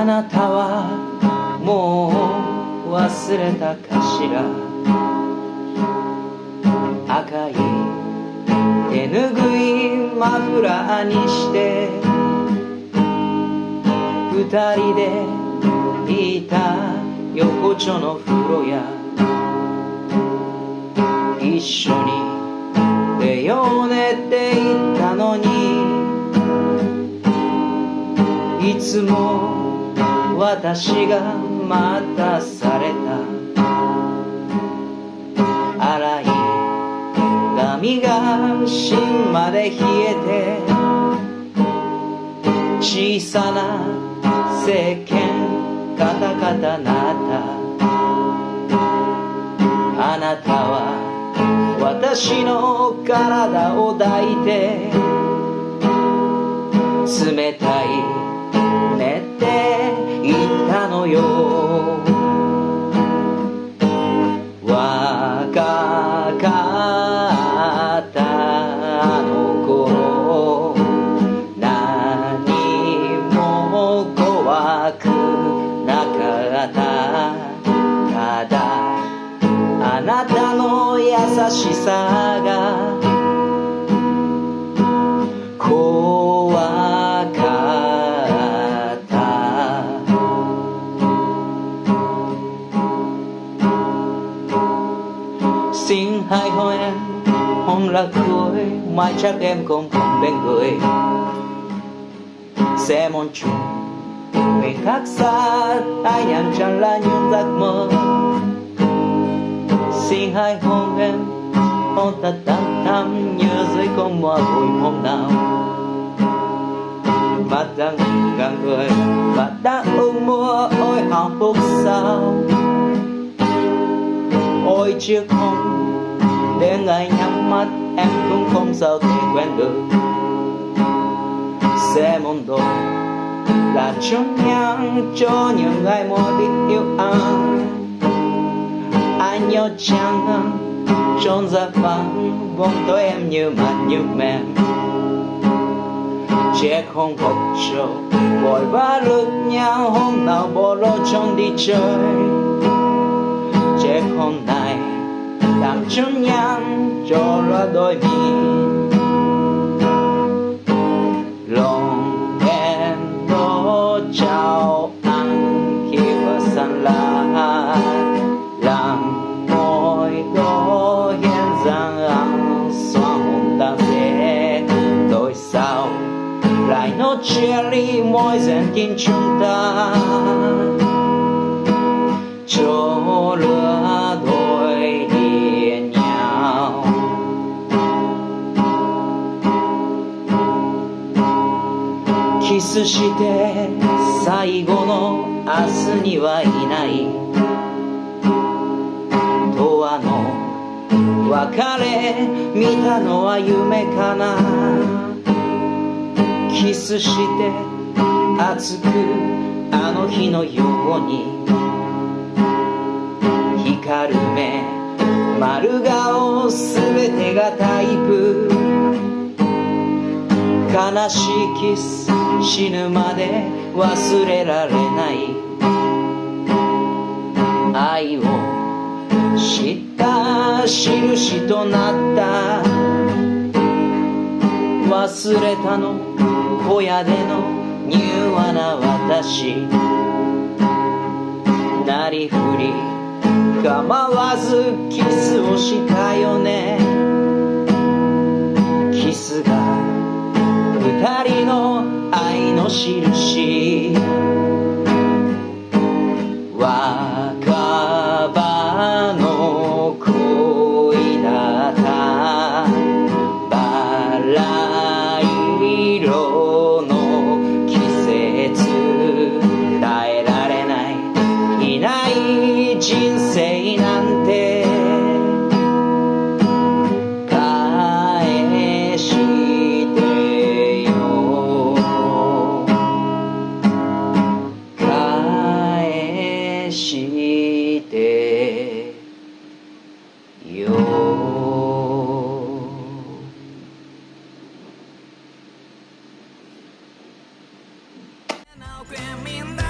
あなたはもう忘れたかしら。赤い手ぬぐいマフラーにして二人でいた横丁の風呂や一緒に出ようねって言ったのにいつも私が待たされた。洗い髪が芯まで冷えて小さな石鹸カタカタなった。あなたは私の体を抱いて冷たいよ。若かったあの頃何も怖くなかった。ただあなたの優しさが hôm là cuối, mai chắc em không còn bên người. Sẽ mong chung người khác xa, ai nhàn chẳng là những giấc mơ. Xin hai hôm em hôn thật tắm thắm, nhớ dưới con mơ vui hôm nào. Mắt đang cả người và đã ước mưa ôi hạnh phúc sao. Ôi, chiếc hôn để ngày nhắm mắt, em cũng không sao thể quên được. Sẽ mong đôi là trong nhang, cho những ai muốn biết yêu anh anh nhớ chăng à, trốn ra vắng, bóng tối em như mặt như mềm. Trẻ không học trâu vội vã lướt nhau, hôm nào bỏ lỡ trong đi chơi. Trẻ không nào chấm trong nhang cho ra đôi mình lòng em đó chào ăn khi vừa sân lá làm môi đó hiện rằng ăn xóa hồn ta sẽ đổi sao lại nó chia ly môi dần tin chúng ta? Cho lửa スして最後の明日にはいない。永遠の別れ見たのは夢かな。キスして熱くあの日のように。光る目丸顔すべてがタイプ。悲しいキス。死ぬまで忘れられない愛を知った印となった忘れたの。小屋での柔和な私。なりふり構わずキスをしたよね。キスが二人印。若葉の恋だった。バラ色。Feminidad.